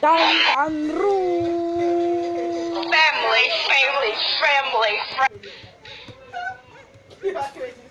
Down and room. Family, family, family, family.